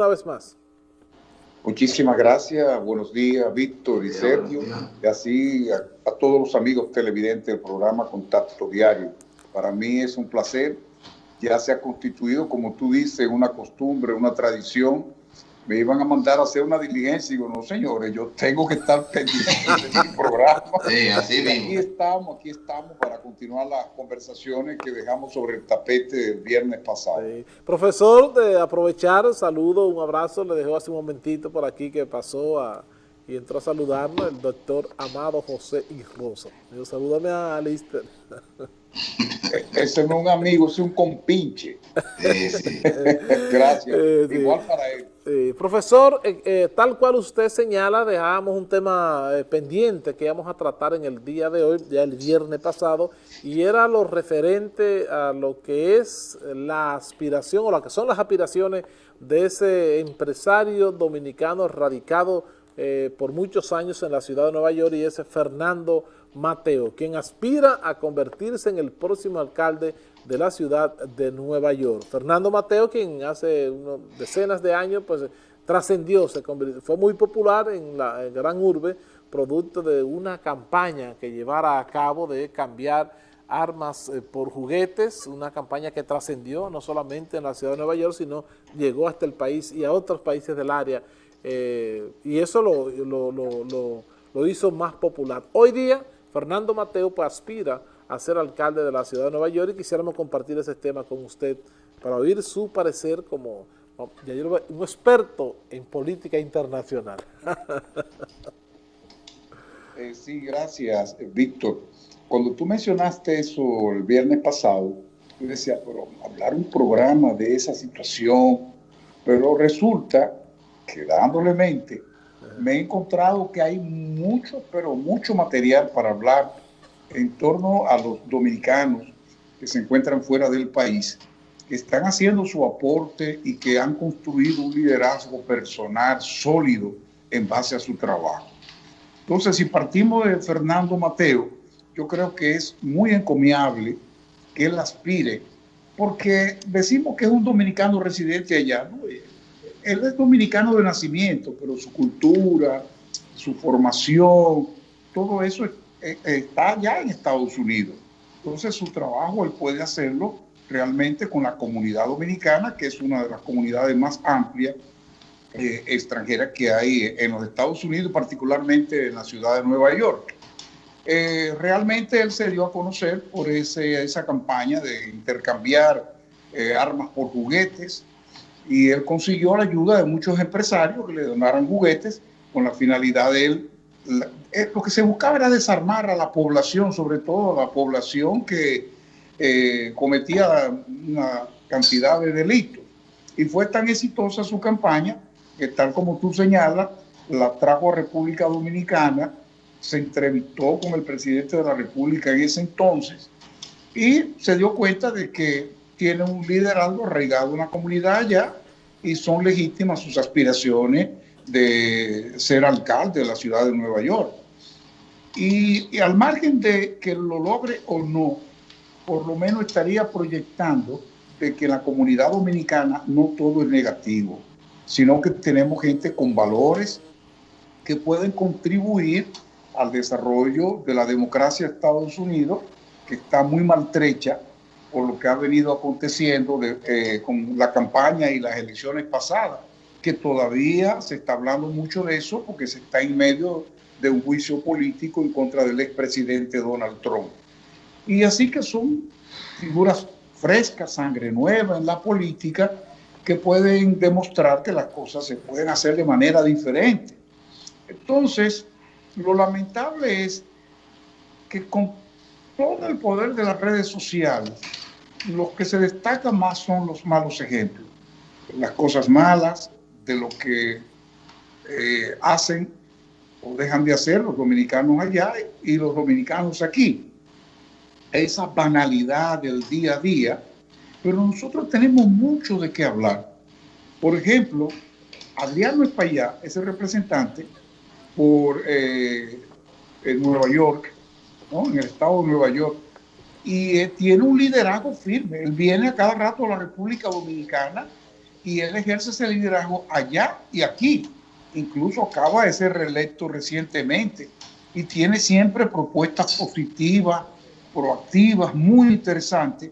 una vez más. Muchísimas gracias, buenos días Víctor y Sergio, y así a, a, todos los amigos televidentes del programa Contacto Diario. Para mí es un placer, ya se ha constituido, como tú dices, una costumbre, una tradición me iban a mandar a hacer una diligencia y digo, no señores, yo tengo que estar pendiente de mi programa. Sí, así mismo. Aquí estamos, aquí estamos para continuar las conversaciones que dejamos sobre el tapete el viernes pasado. Sí. Profesor, de aprovechar, saludo, un abrazo, le dejó hace un momentito por aquí que pasó a, y entró a saludarnos el doctor Amado José y Rosa. Digo, salúdame a Alister. Ese no es un amigo, es un compinche. Sí, sí. Gracias. Eh, sí. Igual para él. Sí. Profesor, eh, eh, tal cual usted señala, dejamos un tema eh, pendiente que íbamos a tratar en el día de hoy, ya el viernes pasado, y era lo referente a lo que es la aspiración o lo que son las aspiraciones de ese empresario dominicano radicado eh, por muchos años en la ciudad de Nueva York y ese Fernando Mateo, quien aspira a convertirse en el próximo alcalde de la ciudad de Nueva York. Fernando Mateo, quien hace decenas de años pues trascendió, se fue muy popular en la gran urbe, producto de una campaña que llevara a cabo de cambiar armas eh, por juguetes, una campaña que trascendió no solamente en la ciudad de Nueva York, sino llegó hasta el país y a otros países del área eh, y eso lo, lo, lo, hizo más popular. Hoy día, Fernando Mateo pues, aspira a ser alcalde de la ciudad de Nueva York y quisiéramos compartir ese tema con usted para oír su parecer como un experto en política internacional. eh, sí, gracias, Víctor. Cuando tú mencionaste eso el viernes pasado, yo decía, pero hablar un programa de esa situación, pero resulta quedándole mente, me he encontrado que hay mucho, pero mucho material para hablar en torno a los dominicanos que se encuentran fuera del país, que están haciendo su aporte y que han construido un liderazgo personal sólido en base a su trabajo. Entonces, si partimos de Fernando Mateo, yo creo que es muy encomiable que él aspire, porque decimos que es un dominicano residente allá, ¿no? Él es dominicano de nacimiento, pero su cultura, su formación, todo eso eh, está ya en Estados Unidos. Entonces su trabajo él puede hacerlo realmente con la comunidad dominicana, que es una de las comunidades más amplias eh, extranjeras que hay en los Estados Unidos, particularmente en la ciudad de Nueva York. Eh, realmente él se dio a conocer por ese, esa campaña de intercambiar eh, armas por juguetes, y él consiguió la ayuda de muchos empresarios que le donaran juguetes con la finalidad de él. Eh, lo que se buscaba era desarmar a la población, sobre todo a la población que eh, cometía una cantidad de delitos. Y fue tan exitosa su campaña que tal como tú señalas, la trajo a República Dominicana, se entrevistó con el presidente de la República en ese entonces y se dio cuenta de que tiene un liderazgo arraigado en una comunidad allá y son legítimas sus aspiraciones de ser alcalde de la ciudad de Nueva York. Y, y, al margen de que lo logre o no, por lo menos estaría proyectando de que en la comunidad dominicana no todo es negativo, sino que tenemos gente con valores que pueden contribuir al desarrollo de la democracia de Estados Unidos, que está muy maltrecha por lo que ha venido aconteciendo de, eh, con la campaña y las elecciones pasadas, que todavía se está hablando mucho de eso porque se está en medio de un juicio político en contra del expresidente Donald Trump. Y así que son figuras frescas, sangre nueva en la política, que pueden demostrar que las cosas se pueden hacer de manera diferente. Entonces, lo lamentable es que con todo el poder de las redes sociales, los que se destacan más son los malos ejemplos, las cosas malas de lo que eh, hacen o dejan de hacer los dominicanos allá y los dominicanos aquí. Esa banalidad del día a día, pero nosotros tenemos mucho de qué hablar. Por ejemplo, Adriano Espaillá es el representante por eh, en Nueva York, ¿no? en el estado de Nueva York, y tiene un liderazgo firme. Él viene a cada rato a la República Dominicana y él ejerce ese liderazgo allá y aquí. Incluso acaba de ser reelecto recientemente y tiene siempre propuestas positivas, proactivas, muy interesantes.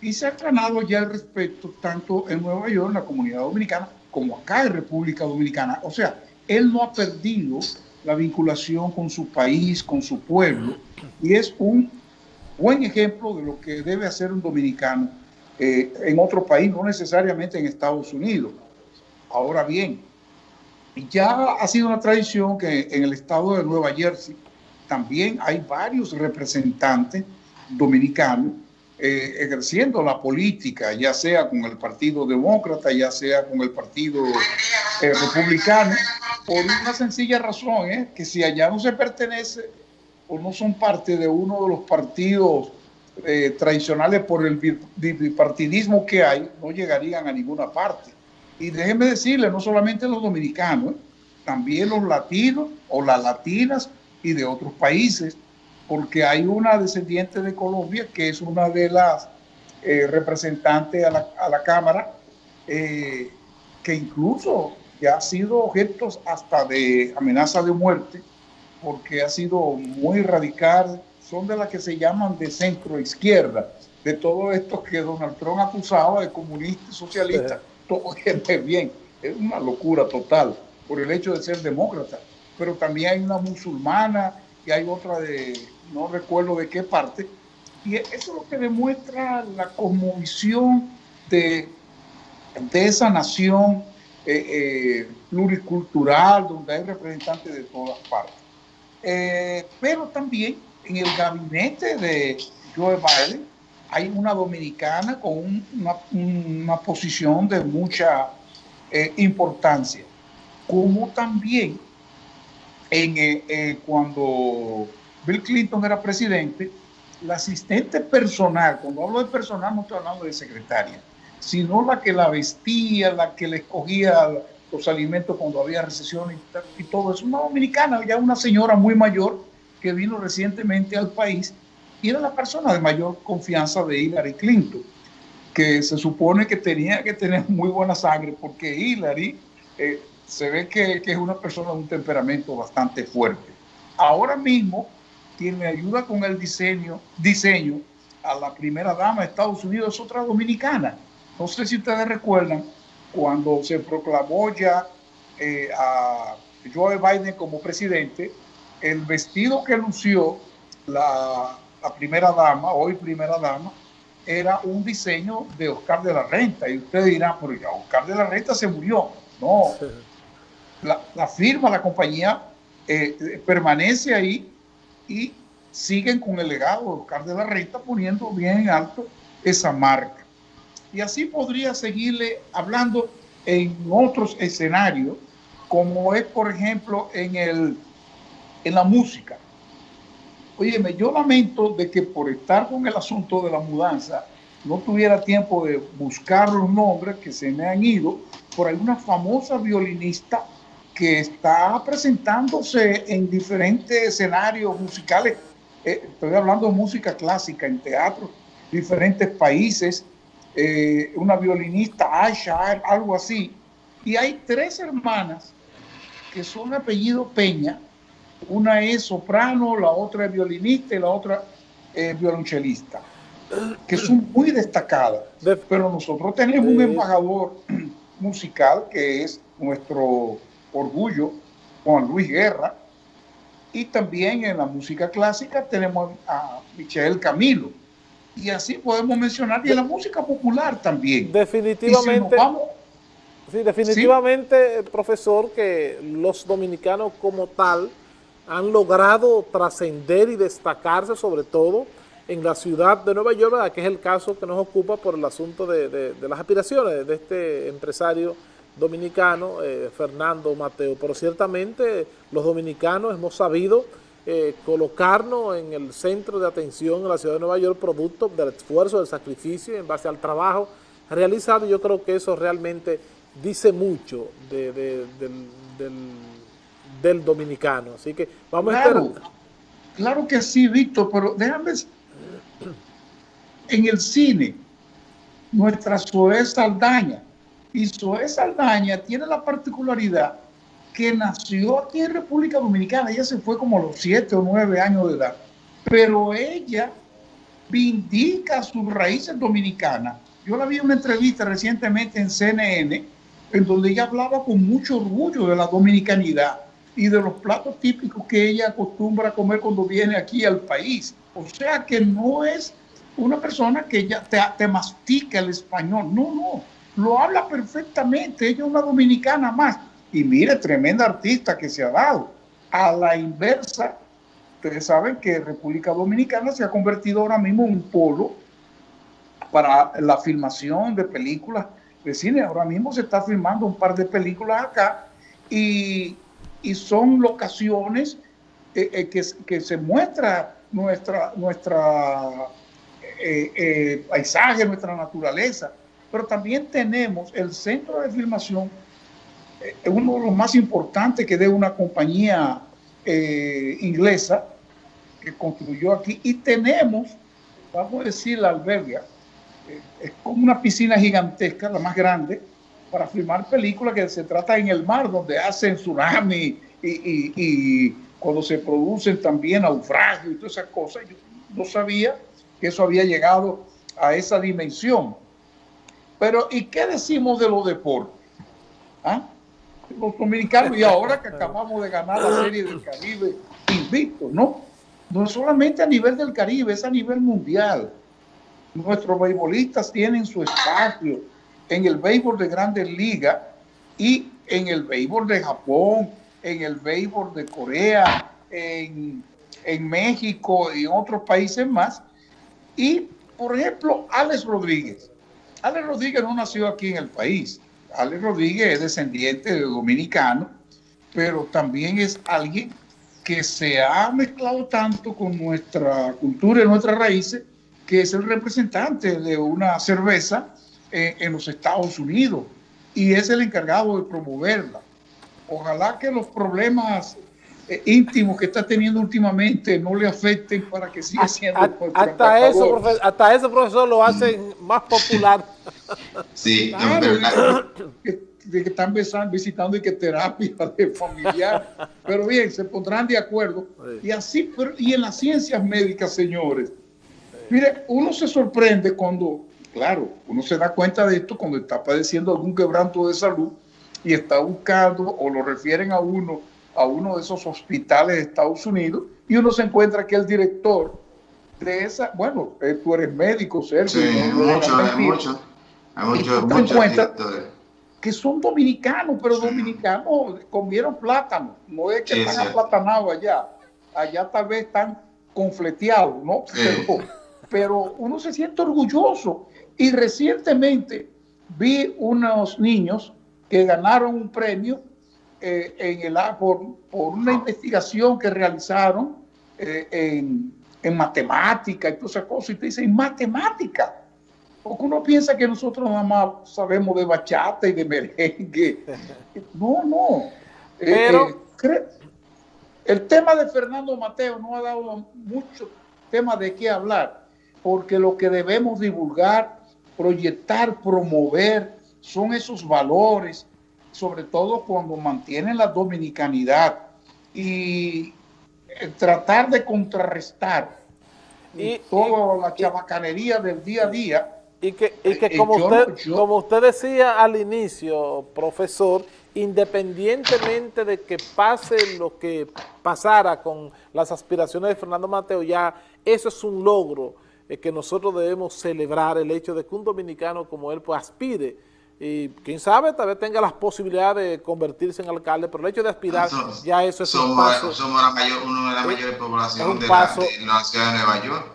Y se ha ganado ya el respeto tanto en Nueva York, en la comunidad dominicana, como acá en República Dominicana. O sea, él no ha perdido la vinculación con su país, con su pueblo, y es un buen ejemplo de lo que debe hacer un dominicano eh, en otro país, no necesariamente en Estados Unidos. Ahora bien, ya ha sido una tradición que en el estado de Nueva Jersey también hay varios representantes dominicanos eh, ejerciendo la política, ya sea con el Partido Demócrata, ya sea con el Partido eh, Republicano, por una sencilla razón, ¿eh? que si allá no se pertenece o no son parte de uno de los partidos eh, tradicionales por el bipartidismo que hay, no llegarían a ninguna parte. Y déjenme decirle, no solamente los dominicanos, también los latinos o las latinas y de otros países, porque hay una descendiente de Colombia que es una de las eh, representantes a la, a la Cámara, que incluso que ha sido objeto hasta de amenaza de muerte, porque ha sido muy radical, son de las que se llaman de centro izquierda, de todo esto que Donald Trump acusaba de comunista y socialista, todo gente bien, es una locura total por el hecho de ser demócrata, pero también hay una musulmana y hay otra de, no recuerdo de qué parte, y eso es lo que demuestra la cosmovisión de, de esa nación eh, eh, pluricultural, donde hay representantes de todas partes. Eh, pero también en el gabinete de Joe Biden hay una dominicana con una, posición de mucha importancia, como también en, cuando Bill Clinton era presidente, la asistente personal, cuando hablo de personal no estoy hablando de secretaria, sino la que la vestía, la que le escogía los alimentos cuando había recesión y, todo. Es una dominicana, ya una señora muy mayor que vino recientemente al país y era la persona de mayor confianza de Hillary Clinton, que se supone que tenía que tener muy buena sangre porque Hillary eh, se ve que, que es una persona de un temperamento bastante fuerte. Ahora mismo quien me ayuda con el diseño, diseño a la primera dama de Estados Unidos es otra dominicana no sé si ustedes recuerdan cuando se proclamó ya eh, a Joe Biden como presidente, el vestido que lució la, primera dama, hoy primera dama, era un diseño de Oscar de la Renta. Y ustedes dirán, pero ya Oscar de la Renta se murió. No, la, firma, la compañía eh, permanece ahí y siguen con el legado de Oscar de la Renta poniendo bien en alto esa marca. Y así podría seguirle hablando en otros escenarios, como es, por ejemplo, en, el, en la música. Óyeme, yo lamento de que por estar con el asunto de la mudanza, no tuviera tiempo de buscar los nombres que se me han ido, por hay una famosa violinista que está presentándose en diferentes escenarios musicales. Eh, estoy hablando de música clásica en teatro, diferentes países, eh, una violinista, Asha, algo así. Y hay tres hermanas que son apellido Peña. Una es soprano, la otra es violinista y la otra es violonchelista, que son muy destacadas. Pero nosotros tenemos un embajador musical que es nuestro orgullo, Juan Luis Guerra, y también en la música clásica tenemos a Michel Camilo y así podemos mencionar, y en la música popular también. Definitivamente. sí, definitivamente, profesor, que los dominicanos como tal han logrado trascender y destacarse sobre todo en la ciudad de Nueva York, que es el caso que nos ocupa por el asunto de, las aspiraciones de este empresario dominicano, eh, Fernando Mateo. Pero ciertamente los dominicanos hemos sabido eh, colocarnos en el centro de atención en la ciudad de Nueva York producto del esfuerzo, del sacrificio en base al trabajo realizado. Yo creo que eso realmente dice mucho del, dominicano. Así que vamos a esperar. Claro que sí, Víctor, pero déjame... En el cine, nuestra Zoé Saldaña Y Zoe Saldaña tiene la particularidad que nació aquí en República Dominicana. Ella se fue como a los siete o nueve años de edad. Pero ella vindica sus raíces dominicanas. Yo la vi en una entrevista recientemente en CNN, en donde ella hablaba con mucho orgullo de la dominicanidad y de los platos típicos que ella acostumbra a comer cuando viene aquí al país. O sea que no es una persona que ya te, te mastica el español. No, no, lo habla perfectamente. Ella es una dominicana más. Y mire, tremenda artista que se ha dado. A la inversa, ustedes saben que República Dominicana se ha convertido ahora mismo en un polo para la filmación de películas de cine. Ahora mismo se está filmando un par de películas acá y, y son locaciones eh, eh, que, que, se muestra nuestra, nuestra eh, paisaje, nuestra naturaleza. Pero también tenemos el centro de filmación, uno de los más importantes que de una compañía inglesa que construyó aquí. Y tenemos, vamos a decir, la alberga, es como una piscina gigantesca, la más grande, para filmar películas que se trata en el mar, donde hacen tsunami y, cuando se producen también naufragios y todas esas cosas. Yo no sabía que eso había llegado a esa dimensión. Pero, ¿y qué decimos de los deportes? ¿Ah? Los dominicanos, y ahora que acabamos de ganar la Serie del Caribe invicto, ¿no? No solamente a nivel del Caribe, es a nivel mundial. Nuestros beisbolistas tienen su espacio en el béisbol de grandes ligas y en el béisbol de Japón, en el béisbol de Corea, en, México y en otros países más. Y, por ejemplo, Alex Rodríguez. Alex Rodríguez no nació aquí en el país. Alex Rodríguez es descendiente de dominicano, pero también es alguien que se ha mezclado tanto con nuestra cultura y nuestras raíces, que es el representante de una cerveza en, los Estados Unidos y es el encargado de promoverla. Ojalá que los problemas eh, íntimos que está teniendo últimamente no le afecten para que siga siendo hasta eso hasta eso profesor lo hacen más popular. Sí que, están visitando y que terapia de familiar. Pero bien se pondrán de acuerdo. Y así y en las ciencias médicas señores. Mire uno se sorprende cuando Claro, uno se da cuenta de esto cuando está padeciendo algún quebranto de salud y está buscando o lo refieren a uno a uno de esos hospitales de Estados Unidos y uno se encuentra que el director de esa, bueno, eh, tú eres médico, Sergio. Sí, mucho, hay mucho, hay mucho, que son dominicanos, pero dominicanos comieron plátano, no es que están aplatanados allá, allá tal vez están confleteados, ¿no? pero uno se siente orgulloso. Y recientemente vi unos niños que ganaron un premio eh, en el, por, por, una investigación que realizaron eh, en, en, matemática y todas esas cosas. Y te dicen, matemática. Porque uno piensa que nosotros nada más sabemos de bachata y de merengue. No, no. Eh, Pero... el tema de Fernando Mateo no ha dado mucho tema de qué hablar, porque lo que debemos divulgar proyectar, promover, son esos valores, sobre todo cuando mantienen la dominicanidad y eh, tratar de contrarrestar y, toda la chabacanería del día a día. Y que, y que eh, como, usted, como usted decía al inicio, profesor, independientemente de que pase lo que pasara con las aspiraciones de Fernando Mateo, ya eso es un logro es que nosotros debemos celebrar el hecho de que un dominicano como él pues aspire y quién sabe, tal vez tenga las posibilidades de convertirse en alcalde, pero el hecho de aspirar, ya eso es somos, un paso. Somos la mayor, una de las mayores poblaciones de, la, de la ciudad de Nueva York.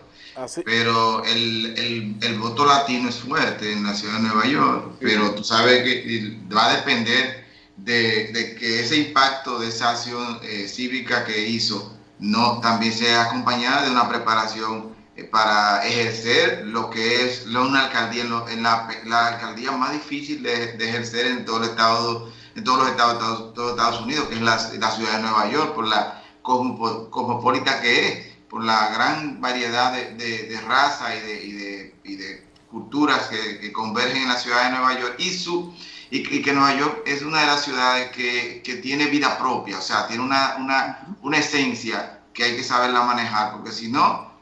Pero el, el, el, voto latino es fuerte en la ciudad de Nueva York, pero tú sabes que va a depender de, de que ese impacto de esa acción eh, cívica que hizo no también sea acompañada de una preparación para ejercer lo que es una alcaldía, en, la, alcaldía más difícil de, ejercer en todo el estado, en todos los estados, de Estados Unidos, que es la, ciudad de Nueva York, por la cosmopolita que es, por la gran variedad de, de, raza y de, y de, culturas que, convergen en la ciudad de Nueva York y su y, que Nueva York es una de las ciudades que, que tiene vida propia, o sea, tiene una, una, una, esencia que hay que saberla manejar, porque si no,